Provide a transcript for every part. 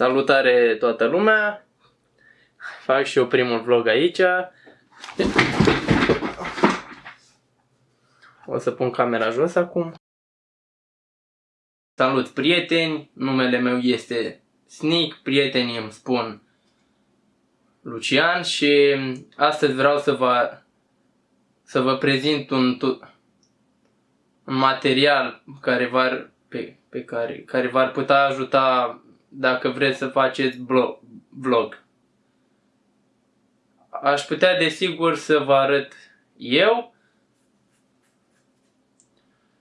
Salutare toată lumea! Fac și eu primul vlog aici. O să pun camera jos acum. Salut prieteni, numele meu este Sneak, prietenii îmi spun Lucian și astăzi vreau să vă, să vă prezint un, un material care v-ar, pe, pe care, care v-ar putea ajuta dacă vreți să faceți vlog. Aș putea desigur să vă arăt eu.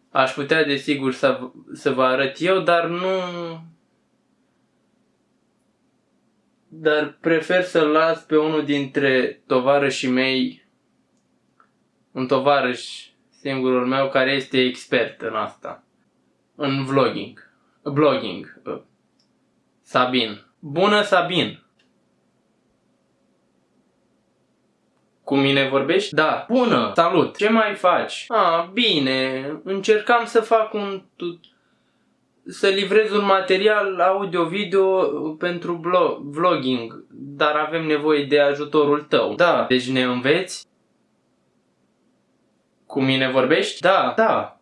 Aș putea desigur să, să vă arăt eu, dar nu... Dar prefer să-l las pe unul dintre tovarășii mei, un tovarăș singurul meu care este expert în asta, în vlogging, blogging. Sabin. Bună, Sabin! Cu mine vorbești? Da. Bună! Salut! Ce mai faci? Ah, bine. Încercam să fac un... să livrez un material audio-video pentru vlogging, dar avem nevoie de ajutorul tău. Da. Deci ne înveți? Cu mine vorbești? Da. Da.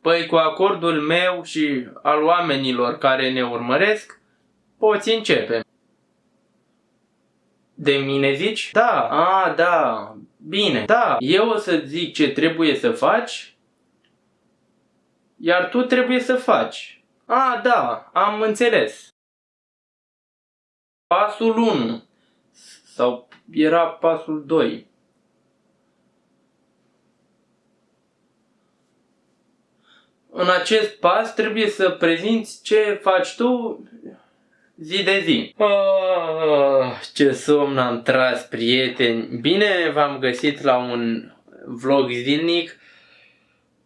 Păi cu acordul meu și al oamenilor care ne urmăresc, poți începe. De mine zici? Da. A, da. Bine. Da. Eu o să zic ce trebuie să faci, iar tu trebuie să faci. A, da. Am înțeles. Pasul 1. Sau era pasul 2. În acest pas trebuie să prezinți ce faci tu zi de zi. Oh, ce somn am tras, prieteni! Bine v-am găsit la un vlog zilnic.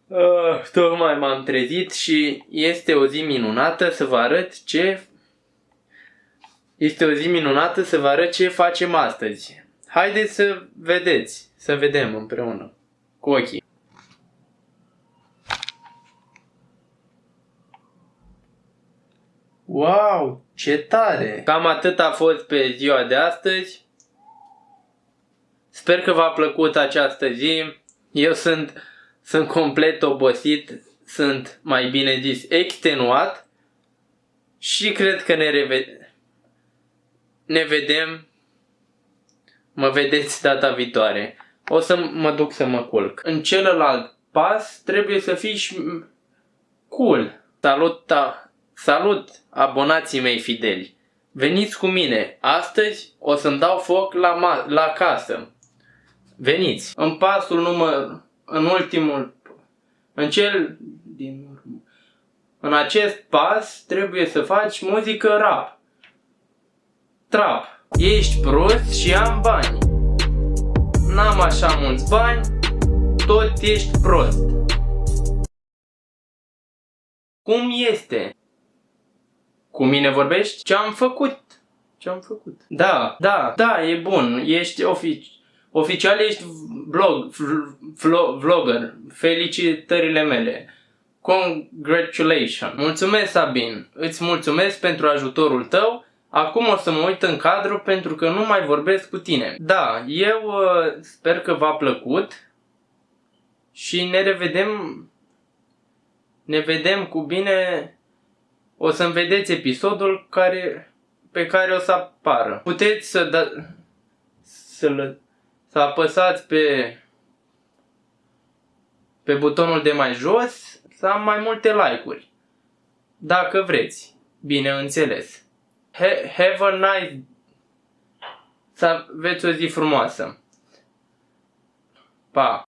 Uh, tocmai m-am trezit și este o zi minunată să vă arăt ce este o zi minunată să vă arăt ce facem astăzi. Haideți să vedeți, să vedem împreună cu ochii. Wow, ce tare! Cam atât a fost pe ziua de astăzi. Sper că v-a plăcut această zi. Eu sunt, sunt complet obosit, sunt mai bine zis extenuat și cred că ne, reved ne vedem, mă vedeți data viitoare. O să mă duc să mă culc. În celălalt pas trebuie să fii cool. Salut, ta! Salut, abonații mei fideli! Veniți cu mine! Astăzi o să-mi dau foc la, la casă. Veniți! În pasul număr... în ultimul... în cel din urmă... În acest pas trebuie să faci muzică rap. Trap. Ești prost și am bani. N-am așa mulți bani, tot ești prost. Cum este? Cu mine vorbești? Ce am făcut? Ce am făcut? Da, da, da, e bun. Ești ofici oficial, ești blog, vlog, vlogger. Felicitările mele. Congratulations. Mulțumesc, Sabin. Îți mulțumesc pentru ajutorul tău. Acum o să mă uit în cadru pentru că nu mai vorbesc cu tine. Da, eu uh, sper că v-a plăcut și ne revedem ne vedem cu bine o să-mi vedeți episodul care, pe care o să apară. Puteți să, da, să, să apăsați pe, pe butonul de mai jos să am mai multe like-uri. Dacă vreți, bineînțeles. He, have a nice... Să aveți o zi frumoasă. Pa!